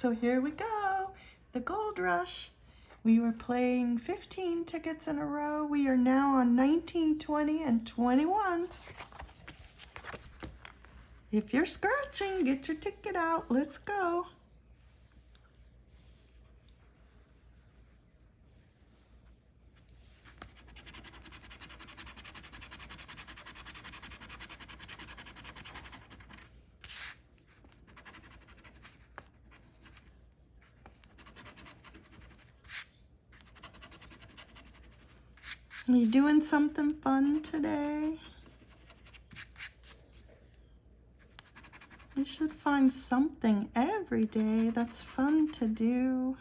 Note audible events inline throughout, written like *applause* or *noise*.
so here we go. The Gold Rush. We were playing 15 tickets in a row. We are now on 19, 20, and 21. If you're scratching, get your ticket out. Let's go. Are you doing something fun today? You should find something every day that's fun to do.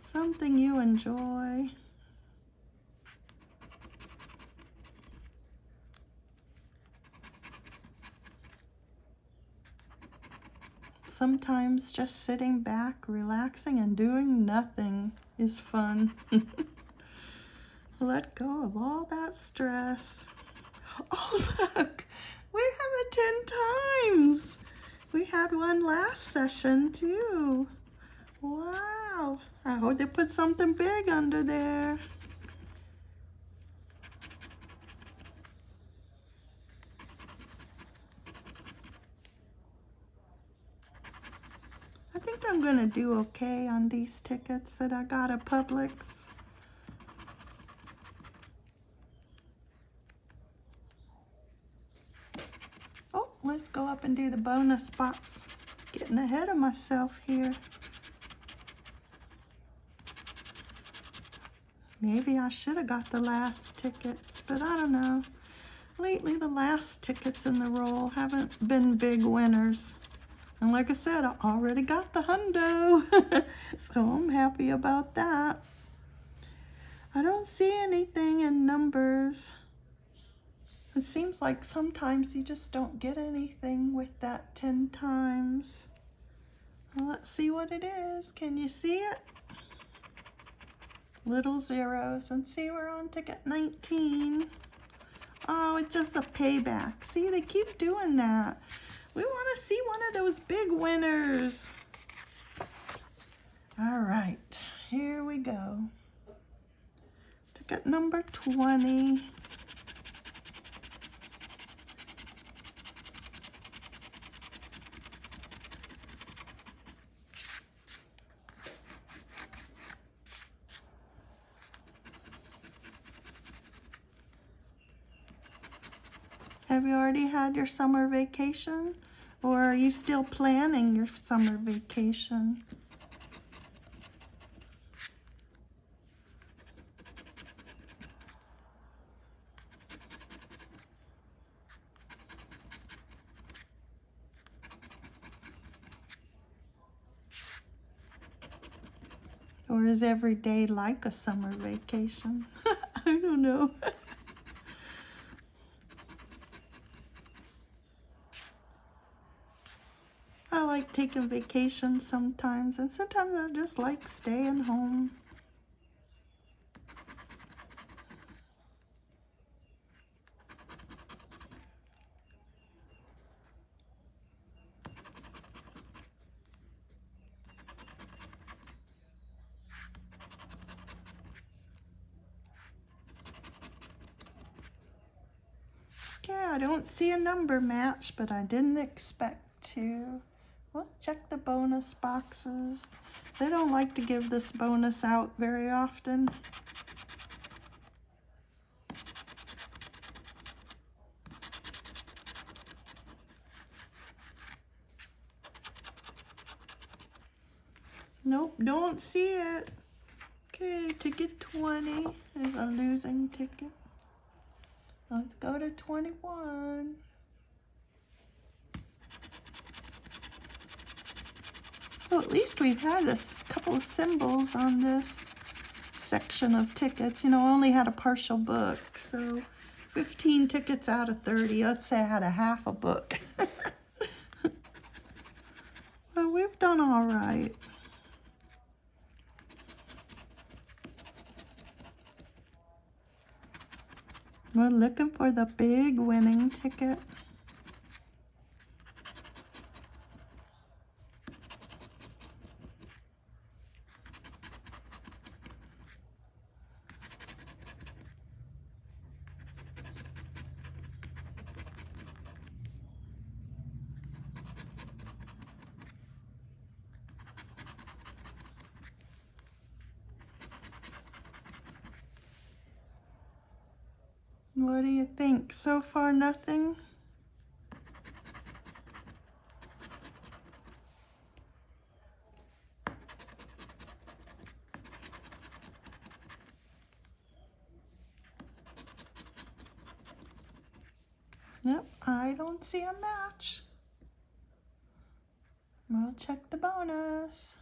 Something you enjoy. Sometimes just sitting back, relaxing, and doing nothing is fun. *laughs* Let go of all that stress. Oh, *laughs* look, we have it 10 times. We had one last session too. Wow, I hope they put something big under there. I think I'm gonna do okay on these tickets that I got at Publix. Let's go up and do the bonus box. Getting ahead of myself here. Maybe I should have got the last tickets, but I don't know. Lately, the last tickets in the roll haven't been big winners. And like I said, I already got the hundo, *laughs* so I'm happy about that. I don't see anything in numbers. It seems like sometimes you just don't get anything with that 10 times. Well, let's see what it is. Can you see it? Little zeros. And see, we're on ticket 19. Oh, it's just a payback. See, they keep doing that. We want to see one of those big winners. All right, here we go. Ticket number 20. Have you already had your summer vacation? Or are you still planning your summer vacation? Or is every day like a summer vacation? *laughs* I don't know. *laughs* like taking vacations sometimes, and sometimes I just like staying home. Okay, I don't see a number match, but I didn't expect to. Let's check the bonus boxes. They don't like to give this bonus out very often. Nope, don't see it. Okay, ticket 20 is a losing ticket. Let's go to 21. So at least we've had a couple of symbols on this section of tickets. You know, I only had a partial book, so 15 tickets out of 30. Let's say I had a half a book. *laughs* well, we've done all right. We're looking for the big winning ticket. What do you think? So far, nothing? Yep, I don't see a match. We'll check the bonus.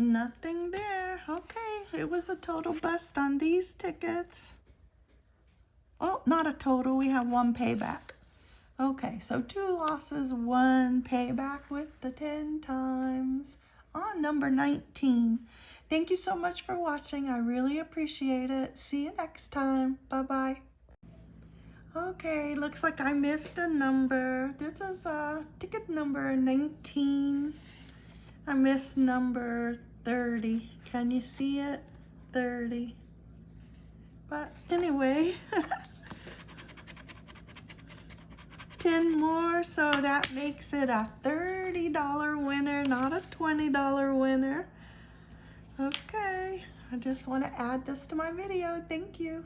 Nothing there. Okay, it was a total bust on these tickets. Oh, not a total. We have one payback. Okay, so two losses, one payback with the 10 times on number 19. Thank you so much for watching. I really appreciate it. See you next time. Bye-bye. Okay, looks like I missed a number. This is uh, ticket number 19. I missed number 30. Can you see it? 30. But anyway, *laughs* 10 more, so that makes it a $30 winner, not a $20 winner. Okay, I just want to add this to my video. Thank you.